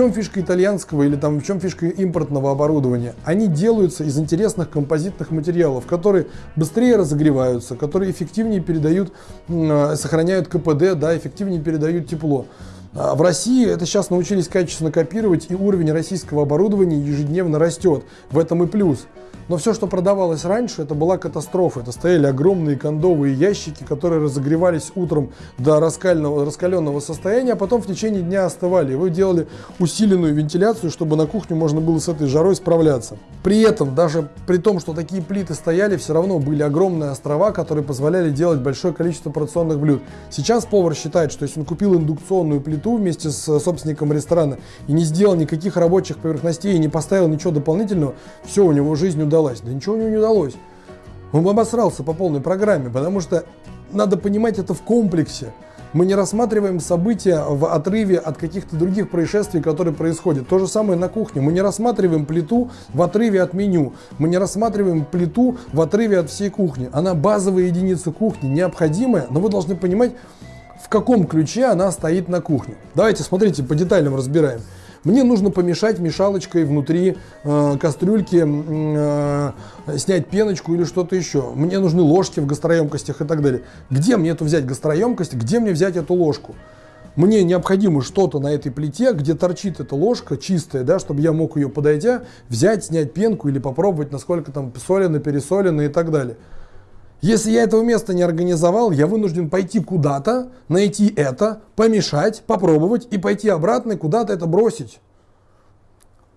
чем фишка итальянского или там в чем фишка импортного оборудования? Они делаются из интересных композитных материалов, которые быстрее разогреваются, которые эффективнее передают, э, сохраняют КПД, да, эффективнее передают тепло. А в России это сейчас научились качественно копировать, и уровень российского оборудования ежедневно растет. В этом и плюс. Но все, что продавалось раньше, это была катастрофа. Это стояли огромные кондовые ящики, которые разогревались утром до раскаленного, раскаленного состояния, а потом в течение дня остывали. И вы делали усиленную вентиляцию, чтобы на кухню можно было с этой жарой справляться. При этом, даже при том, что такие плиты стояли, все равно были огромные острова, которые позволяли делать большое количество порционных блюд. Сейчас повар считает, что если он купил индукционную плиту вместе с собственником ресторана и не сделал никаких рабочих поверхностей и не поставил ничего дополнительного, все, у него жизнь удалась? Да ничего у него не удалось. Он обосрался по полной программе, потому что надо понимать это в комплексе. Мы не рассматриваем события в отрыве от каких-то других происшествий, которые происходят. То же самое на кухне. Мы не рассматриваем плиту в отрыве от меню. Мы не рассматриваем плиту в отрыве от всей кухни. Она базовая единица кухни, необходимая, но вы должны понимать, каком ключе она стоит на кухне. Давайте, смотрите, по деталям разбираем. Мне нужно помешать мешалочкой внутри э, кастрюльки, э, снять пеночку или что-то еще. Мне нужны ложки в гастроемкостях и так далее. Где мне эту взять гастроемкость, где мне взять эту ложку? Мне необходимо что-то на этой плите, где торчит эта ложка чистая, да, чтобы я мог ее подойдя, взять, снять пенку или попробовать, насколько там солено, пересолено и так далее. Если я этого места не организовал, я вынужден пойти куда-то, найти это, помешать, попробовать и пойти обратно и куда-то это бросить.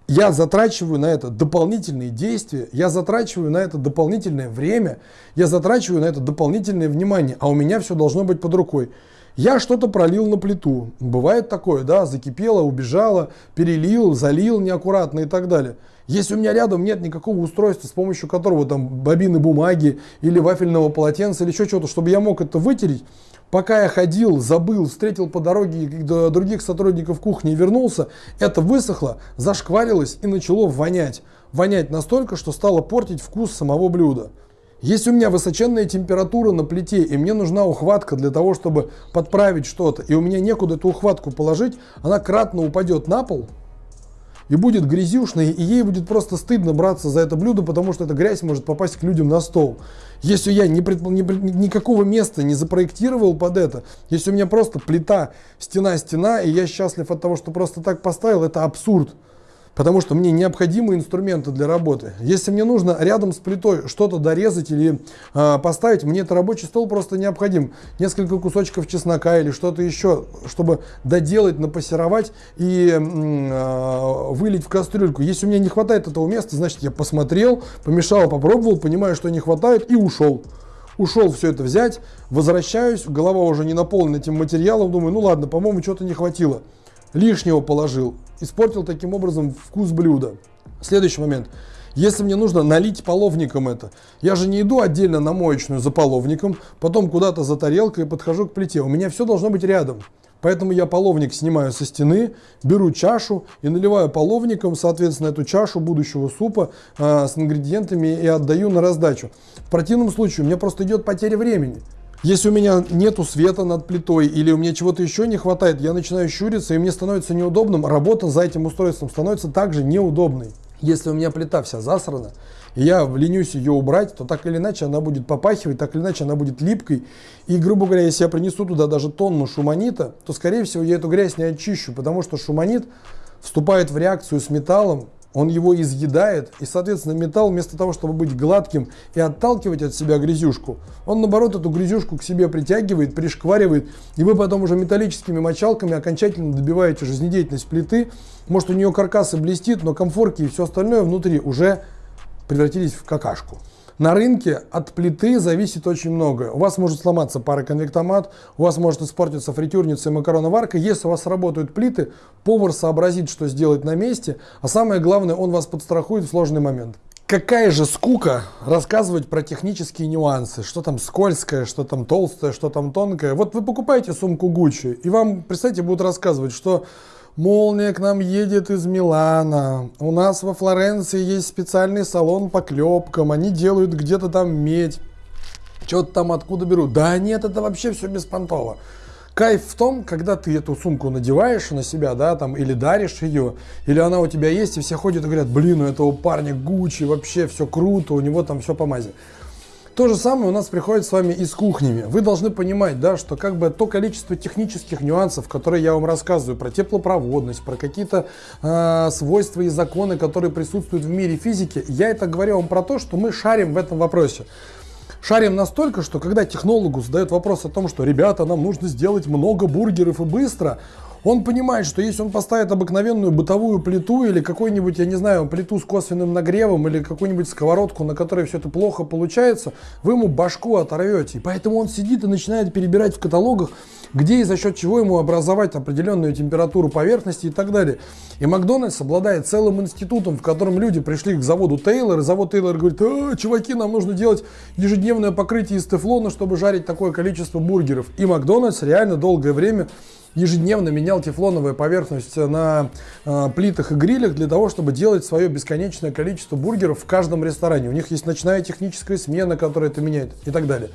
Я затрачиваю на это дополнительные действия, я затрачиваю на это дополнительное время, я затрачиваю на это дополнительное внимание, а у меня все должно быть под рукой. Я что-то пролил на плиту, бывает такое, да, закипело, убежало, перелил, залил неаккуратно и так далее. Если у меня рядом нет никакого устройства, с помощью которого там бобины бумаги или вафельного полотенца или еще чего-то, чтобы я мог это вытереть, пока я ходил, забыл, встретил по дороге других сотрудников кухни и вернулся, это высохло, зашкварилось и начало вонять. Вонять настолько, что стало портить вкус самого блюда. Если у меня высоченная температура на плите, и мне нужна ухватка для того, чтобы подправить что-то, и у меня некуда эту ухватку положить, она кратно упадет на пол, и будет грязюшной, и ей будет просто стыдно браться за это блюдо, потому что эта грязь может попасть к людям на стол. Если я не, предпо, не, никакого места не запроектировал под это, если у меня просто плита, стена-стена, и я счастлив от того, что просто так поставил, это абсурд потому что мне необходимы инструменты для работы. Если мне нужно рядом с плитой что-то дорезать или э, поставить, мне это рабочий стол просто необходим. Несколько кусочков чеснока или что-то еще, чтобы доделать, напассеровать и э, вылить в кастрюльку. Если у меня не хватает этого места, значит я посмотрел, помешал, попробовал, понимаю, что не хватает и ушел ушел все это взять, возвращаюсь, голова уже не наполнена этим материалом, думаю, ну ладно, по-моему, что-то не хватило. Лишнего положил, испортил таким образом вкус блюда. Следующий момент. Если мне нужно налить половником это, я же не иду отдельно на моечную за половником, потом куда-то за тарелкой подхожу к плите. У меня все должно быть рядом. Поэтому я половник снимаю со стены, беру чашу и наливаю половником, соответственно, эту чашу будущего супа э, с ингредиентами и отдаю на раздачу. В противном случае у меня просто идет потеря времени. Если у меня нету света над плитой или у меня чего-то еще не хватает, я начинаю щуриться и мне становится неудобным, работа за этим устройством становится также неудобной. Если у меня плита вся засрана, и я ленюсь ее убрать, то так или иначе она будет попахивать, так или иначе она будет липкой. И, грубо говоря, если я принесу туда даже тонну шуманита, то, скорее всего, я эту грязь не очищу, потому что шуманит вступает в реакцию с металлом, он его изъедает, и, соответственно, металл вместо того, чтобы быть гладким и отталкивать от себя грязюшку, он, наоборот, эту грязюшку к себе притягивает, пришкваривает, и вы потом уже металлическими мочалками окончательно добиваете жизнедеятельность плиты. Может, у нее каркас и блестит, но комфорки и все остальное внутри уже превратились в какашку. На рынке от плиты зависит очень многое. У вас может сломаться пароконвектомат, у вас может испортиться фритюрница и макароноварка. Если у вас работают плиты, повар сообразит, что сделать на месте, а самое главное, он вас подстрахует в сложный момент. Какая же скука рассказывать про технические нюансы, что там скользкое, что там толстое, что там тонкое. Вот вы покупаете сумку Gucci, и вам, представьте, будут рассказывать, что Молния к нам едет из Милана. У нас во Флоренции есть специальный салон по клепкам. Они делают где-то там медь. Что-то там откуда берут. Да нет, это вообще все беспонтово. Кайф в том, когда ты эту сумку надеваешь на себя, да, там, или даришь ее, или она у тебя есть, и все ходят и говорят, блин, у этого парня Гуччи, вообще все круто, у него там все по мази. То же самое у нас приходит с вами и с кухнями. Вы должны понимать, да, что как бы то количество технических нюансов, которые я вам рассказываю, про теплопроводность, про какие-то э, свойства и законы, которые присутствуют в мире физики, я это говорю вам про то, что мы шарим в этом вопросе. Шарим настолько, что когда технологу задают вопрос о том, что ребята, нам нужно сделать много бургеров и быстро, он понимает, что если он поставит обыкновенную бытовую плиту или какой-нибудь, я не знаю, плиту с косвенным нагревом или какую-нибудь сковородку, на которой все это плохо получается, вы ему башку оторвете. Поэтому он сидит и начинает перебирать в каталогах, где и за счет чего ему образовать определенную температуру поверхности и так далее. И Макдональдс обладает целым институтом, в котором люди пришли к заводу Тейлор, и завод Тейлор говорит, а, чуваки, нам нужно делать ежедневное покрытие из тефлона, чтобы жарить такое количество бургеров. И Макдональдс реально долгое время ежедневно менял тефлоновую поверхность на э, плитах и грилях для того, чтобы делать свое бесконечное количество бургеров в каждом ресторане. У них есть ночная техническая смена, которая это меняет и так далее.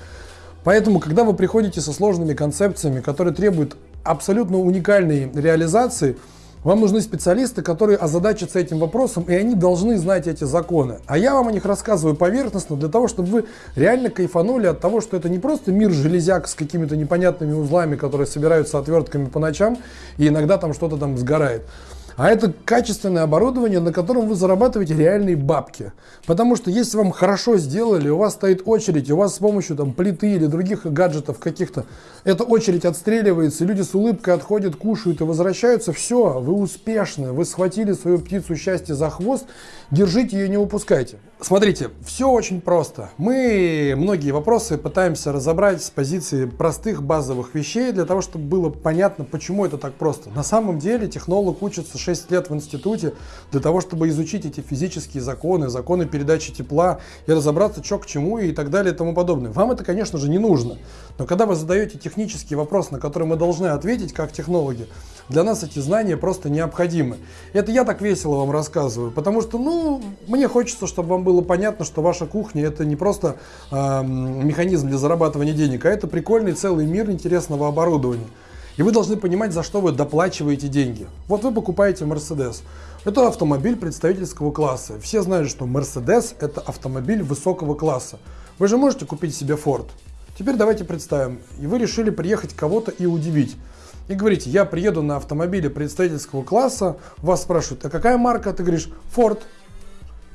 Поэтому, когда вы приходите со сложными концепциями, которые требуют абсолютно уникальной реализации, вам нужны специалисты, которые озадачатся этим вопросом, и они должны знать эти законы. А я вам о них рассказываю поверхностно, для того, чтобы вы реально кайфанули от того, что это не просто мир железяк с какими-то непонятными узлами, которые собираются отвертками по ночам, и иногда там что-то там сгорает а это качественное оборудование, на котором вы зарабатываете реальные бабки. Потому что если вам хорошо сделали, у вас стоит очередь, у вас с помощью там, плиты или других гаджетов каких-то, эта очередь отстреливается, люди с улыбкой отходят, кушают и возвращаются, все, вы успешны, вы схватили свою птицу счастья за хвост, держите ее, не упускайте. Смотрите, все очень просто. Мы многие вопросы пытаемся разобрать с позиции простых базовых вещей, для того, чтобы было понятно, почему это так просто. На самом деле технолог учится 6 лет в институте для того, чтобы изучить эти физические законы, законы передачи тепла и разобраться, что к чему и так далее и тому подобное. Вам это, конечно же, не нужно. Но когда вы задаете технический вопрос, на который мы должны ответить как технологи, для нас эти знания просто необходимы. Это я так весело вам рассказываю, потому что, ну, мне хочется, чтобы вам было понятно, что ваша кухня это не просто э, механизм для зарабатывания денег, а это прикольный целый мир интересного оборудования. И вы должны понимать, за что вы доплачиваете деньги. Вот вы покупаете Mercedes. Это автомобиль представительского класса. Все знают, что Mercedes это автомобиль высокого класса. Вы же можете купить себе Ford. Теперь давайте представим, и вы решили приехать кого-то и удивить и говорите, я приеду на автомобиле представительского класса, вас спрашивают, а какая марка? Ты говоришь, Ford.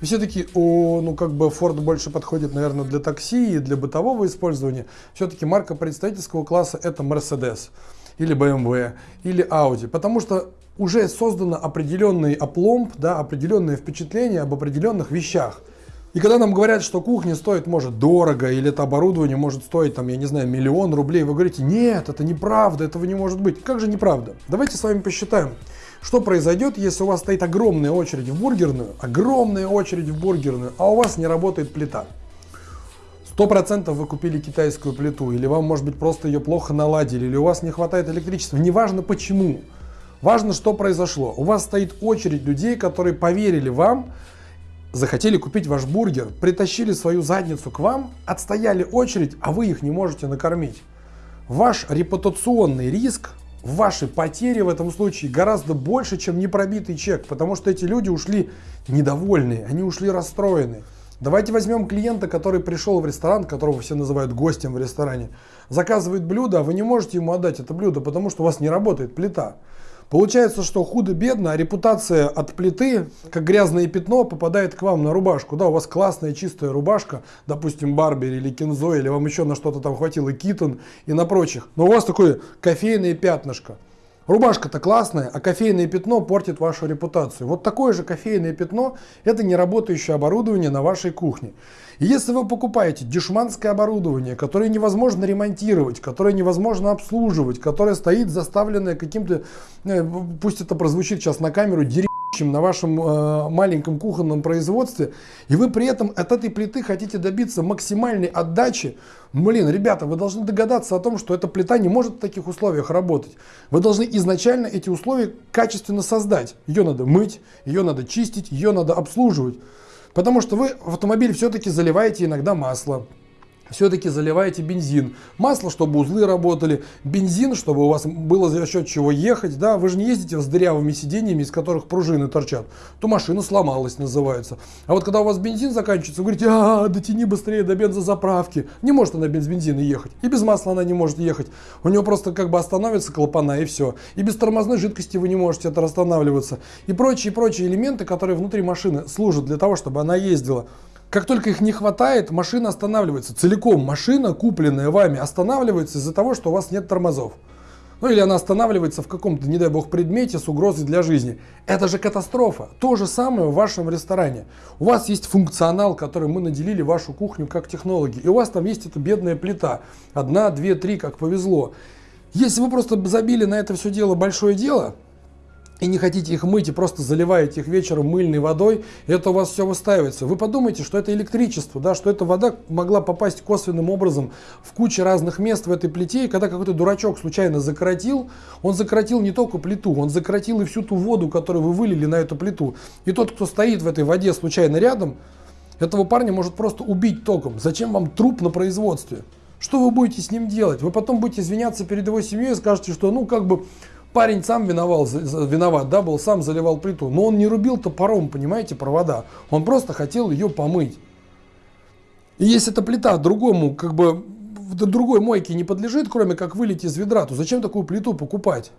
И все таки о, ну как бы Ford больше подходит, наверное, для такси и для бытового использования. Все-таки марка представительского класса это Mercedes или BMW или Audi, потому что уже создано определенный опломб, да, определенное впечатление об определенных вещах – и когда нам говорят, что кухня стоит, может, дорого, или это оборудование может стоить, там, я не знаю, миллион рублей, вы говорите, нет, это неправда, этого не может быть. Как же неправда? Давайте с вами посчитаем, что произойдет, если у вас стоит огромная очередь в бургерную, огромная очередь в бургерную, а у вас не работает плита. Сто процентов вы купили китайскую плиту, или вам, может быть, просто ее плохо наладили, или у вас не хватает электричества, неважно почему. Важно, что произошло. У вас стоит очередь людей, которые поверили вам, захотели купить ваш бургер, притащили свою задницу к вам, отстояли очередь, а вы их не можете накормить. Ваш репутационный риск, ваши потери в этом случае гораздо больше, чем непробитый чек, потому что эти люди ушли недовольные, они ушли расстроенные. Давайте возьмем клиента, который пришел в ресторан, которого все называют гостем в ресторане, заказывает блюдо, а вы не можете ему отдать это блюдо, потому что у вас не работает плита. Получается, что худо-бедно, а репутация от плиты, как грязное пятно, попадает к вам на рубашку. Да, у вас классная чистая рубашка, допустим, Барбери или Кинзо, или вам еще на что-то там хватило Китон и на прочих. Но у вас такое кофейное пятнышко. Рубашка-то классная, а кофейное пятно портит вашу репутацию. Вот такое же кофейное пятно – это неработающее оборудование на вашей кухне. И если вы покупаете дешманское оборудование, которое невозможно ремонтировать, которое невозможно обслуживать, которое стоит заставленное каким-то, э, пусть это прозвучит сейчас на камеру, дерьмом, на вашем э, маленьком кухонном производстве, и вы при этом от этой плиты хотите добиться максимальной отдачи, блин, ребята, вы должны догадаться о том, что эта плита не может в таких условиях работать. Вы должны изначально эти условия качественно создать. Ее надо мыть, ее надо чистить, ее надо обслуживать. Потому что вы в автомобиль все-таки заливаете иногда масло, все-таки заливаете бензин. Масло, чтобы узлы работали, бензин, чтобы у вас было за счет чего ехать. Да? Вы же не ездите с дырявыми сиденьями, из которых пружины торчат. То машина сломалась, называется. А вот когда у вас бензин заканчивается, вы говорите, а, дотяни быстрее до бензозаправки. Не может она без бензина ехать. И без масла она не может ехать. У нее просто как бы остановится клапана и все. И без тормозной жидкости вы не можете это останавливаться. И прочие-прочие элементы, которые внутри машины служат для того, чтобы она ездила. Как только их не хватает, машина останавливается. Целиком машина, купленная вами, останавливается из-за того, что у вас нет тормозов. Ну или она останавливается в каком-то, не дай бог, предмете с угрозой для жизни. Это же катастрофа. То же самое в вашем ресторане. У вас есть функционал, который мы наделили вашу кухню как технологи. И у вас там есть эта бедная плита. Одна, две, три, как повезло. Если вы просто забили на это все дело большое дело, и не хотите их мыть, и просто заливаете их вечером мыльной водой, это у вас все выстаивается. Вы подумайте, что это электричество, да, что эта вода могла попасть косвенным образом в кучу разных мест в этой плите, и когда какой-то дурачок случайно закоротил, он закоротил не только плиту, он закоротил и всю ту воду, которую вы вылили на эту плиту. И тот, кто стоит в этой воде случайно рядом, этого парня может просто убить током. Зачем вам труп на производстве? Что вы будете с ним делать? Вы потом будете извиняться перед его семьей и скажете, что ну как бы Парень сам виновал, виноват, да, был, сам заливал плиту. Но он не рубил топором, понимаете, провода. Он просто хотел ее помыть. И если эта плита другому, как бы, другой мойке не подлежит, кроме как вылить из ведра, то зачем такую плиту покупать?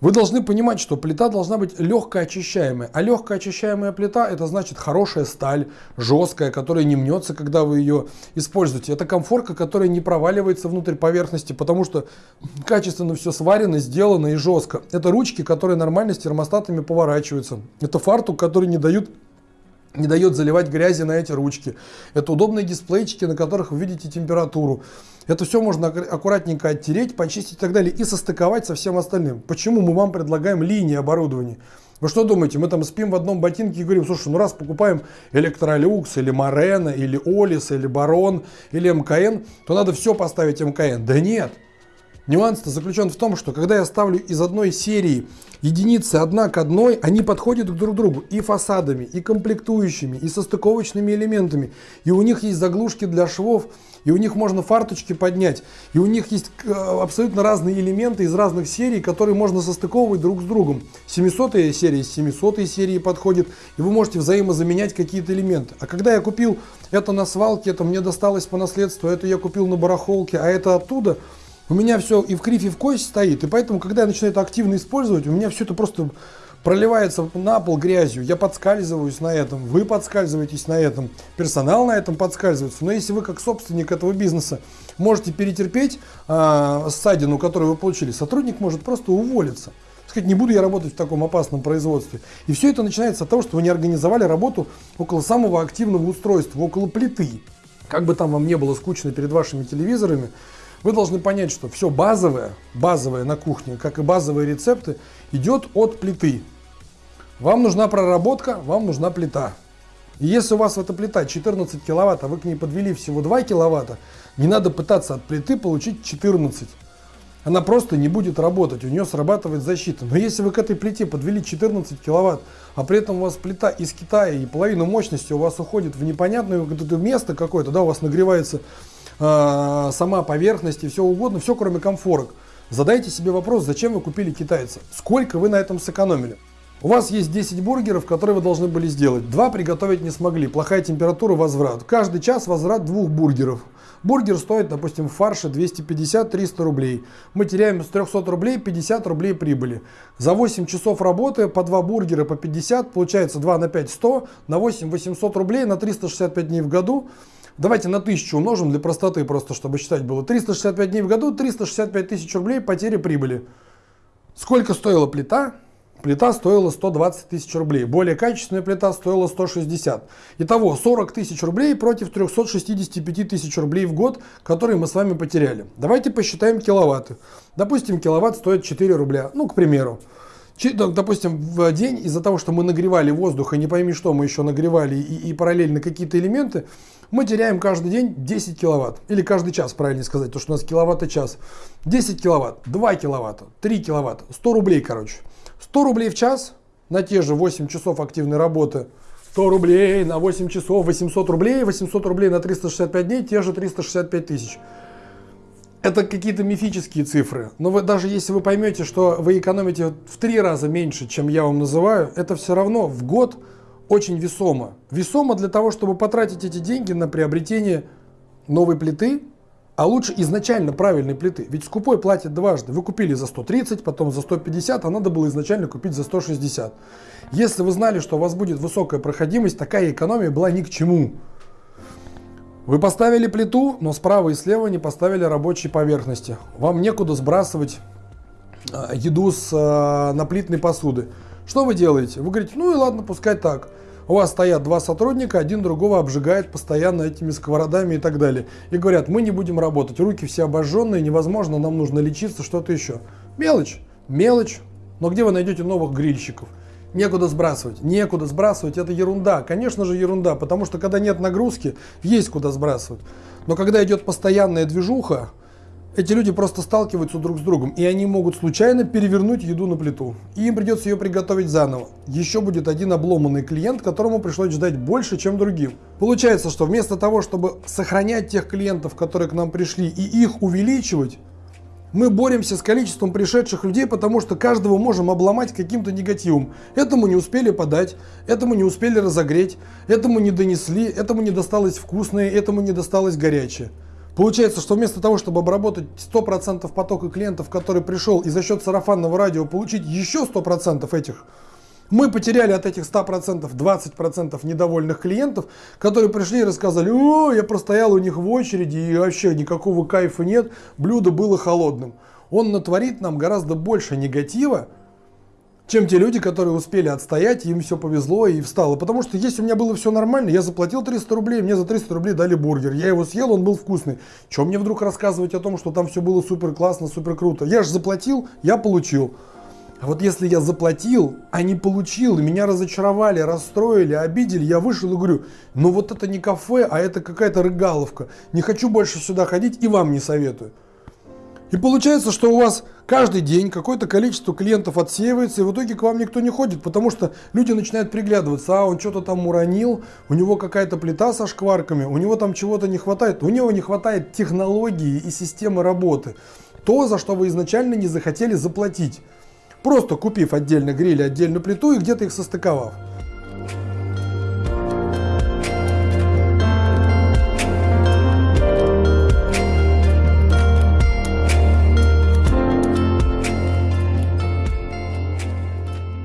Вы должны понимать, что плита должна быть легко очищаемая. А легкая очищаемая плита это значит хорошая сталь, жесткая, которая не мнется, когда вы ее используете. Это комфорка, которая не проваливается внутрь поверхности, потому что качественно все сварено, сделано и жестко. Это ручки, которые нормально с термостатами поворачиваются. Это фартук, который не дают не дает заливать грязи на эти ручки. Это удобные дисплейчики, на которых вы видите температуру. Это все можно аккуратненько оттереть, почистить и так далее и состыковать со всем остальным. Почему мы вам предлагаем линии оборудования? Вы что думаете, мы там спим в одном ботинке и говорим, слушай, ну раз покупаем Электролюкс или Морена, или Олис, или Барон, или МКН, то надо все поставить МКН. Да нет. Нюанс-то заключен в том, что когда я ставлю из одной серии единицы одна к одной, они подходят друг к другу и фасадами, и комплектующими, и состыковочными элементами. И у них есть заглушки для швов, и у них можно фарточки поднять, и у них есть э, абсолютно разные элементы из разных серий, которые можно состыковывать друг с другом. 700 серия с 700 серии подходит, и вы можете взаимозаменять какие-то элементы. А когда я купил это на свалке, это мне досталось по наследству, это я купил на барахолке, а это оттуда – у меня все и в криф, и в кость стоит, и поэтому, когда я начинаю это активно использовать, у меня все это просто проливается на пол грязью, я подскальзываюсь на этом, вы подскальзываетесь на этом, персонал на этом подскальзывается. Но если вы как собственник этого бизнеса можете перетерпеть э, ссадину, которую вы получили, сотрудник может просто уволиться. Сказать, не буду я работать в таком опасном производстве. И все это начинается от того, что вы не организовали работу около самого активного устройства, около плиты. Как бы там вам не было скучно перед вашими телевизорами, вы должны понять, что все базовое, базовое на кухне, как и базовые рецепты, идет от плиты. Вам нужна проработка, вам нужна плита. И если у вас эта плита 14 киловатт, а вы к ней подвели всего 2 киловатта, не надо пытаться от плиты получить 14. Она просто не будет работать, у нее срабатывает защита. Но если вы к этой плите подвели 14 киловатт, а при этом у вас плита из Китая и половина мощности у вас уходит в непонятное место какое-то, да, у вас нагревается э, сама поверхность и все угодно, все кроме комфорок. Задайте себе вопрос, зачем вы купили китайца? Сколько вы на этом сэкономили? У вас есть 10 бургеров, которые вы должны были сделать. Два приготовить не смогли. Плохая температура, возврат. Каждый час возврат двух бургеров. Бургер стоит, допустим, в фарше 250-300 рублей. Мы теряем с 300 рублей 50 рублей прибыли. За 8 часов работы по 2 бургера по 50, получается 2 на 5 100, на 8 800 рублей на 365 дней в году. Давайте на 1000 умножим для простоты, просто чтобы считать было. 365 дней в году, 365 тысяч рублей потери прибыли. Сколько стоила плита? Плита стоила 120 тысяч рублей. Более качественная плита стоила 160. Итого 40 тысяч рублей против 365 тысяч рублей в год, которые мы с вами потеряли. Давайте посчитаем киловатты. Допустим, киловатт стоит 4 рубля. Ну, к примеру. Допустим, в день из-за того, что мы нагревали воздух, и не пойми что мы еще нагревали, и, и параллельно какие-то элементы, мы теряем каждый день 10 киловатт. Или каждый час, правильно сказать, то что у нас киловатт час. 10 киловатт, 2 киловатта, 3 киловатта, 100 рублей, короче. 100 рублей в час на те же 8 часов активной работы, 100 рублей на 8 часов, 800 рублей, 800 рублей на 365 дней, те же 365 тысяч. Это какие-то мифические цифры. Но вы, даже если вы поймете, что вы экономите в три раза меньше, чем я вам называю, это все равно в год очень весомо. Весомо для того, чтобы потратить эти деньги на приобретение новой плиты, а лучше изначально правильной плиты. Ведь скупой платит дважды. Вы купили за 130, потом за 150, а надо было изначально купить за 160. Если вы знали, что у вас будет высокая проходимость, такая экономия была ни к чему. Вы поставили плиту, но справа и слева не поставили рабочие поверхности. Вам некуда сбрасывать а, еду с а, наплитной посуды. Что вы делаете? Вы говорите, ну и ладно, пускай так. У вас стоят два сотрудника, один другого обжигает постоянно этими сковородами и так далее. И говорят, мы не будем работать, руки все обожженные, невозможно, нам нужно лечиться, что-то еще. Мелочь, мелочь. Но где вы найдете новых грильщиков? Некуда сбрасывать. Некуда сбрасывать, это ерунда. Конечно же ерунда, потому что когда нет нагрузки, есть куда сбрасывать. Но когда идет постоянная движуха, эти люди просто сталкиваются друг с другом, и они могут случайно перевернуть еду на плиту. И им придется ее приготовить заново. Еще будет один обломанный клиент, которому пришлось ждать больше, чем другим. Получается, что вместо того, чтобы сохранять тех клиентов, которые к нам пришли, и их увеличивать, мы боремся с количеством пришедших людей, потому что каждого можем обломать каким-то негативом. Этому не успели подать, этому не успели разогреть, этому не донесли, этому не досталось вкусное, этому не досталось горячее. Получается, что вместо того, чтобы обработать 100% потока клиентов, который пришел, и за счет сарафанного радио получить еще 100% этих, мы потеряли от этих 100% 20% недовольных клиентов, которые пришли и рассказали, о, я простоял у них в очереди и вообще никакого кайфа нет, блюдо было холодным. Он натворит нам гораздо больше негатива, чем те люди, которые успели отстоять, им все повезло и встало. Потому что если у меня было все нормально, я заплатил 300 рублей, мне за 300 рублей дали бургер. Я его съел, он был вкусный. Чем мне вдруг рассказывать о том, что там все было супер классно, супер круто? Я же заплатил, я получил. А вот если я заплатил, а не получил, и меня разочаровали, расстроили, обидели, я вышел и говорю, ну вот это не кафе, а это какая-то рыгаловка. Не хочу больше сюда ходить и вам не советую. И получается, что у вас каждый день какое-то количество клиентов отсеивается, и в итоге к вам никто не ходит, потому что люди начинают приглядываться, а он что-то там уронил, у него какая-то плита со шкварками, у него там чего-то не хватает, у него не хватает технологии и системы работы. То, за что вы изначально не захотели заплатить, просто купив отдельно гриль, отдельную плиту и где-то их состыковав.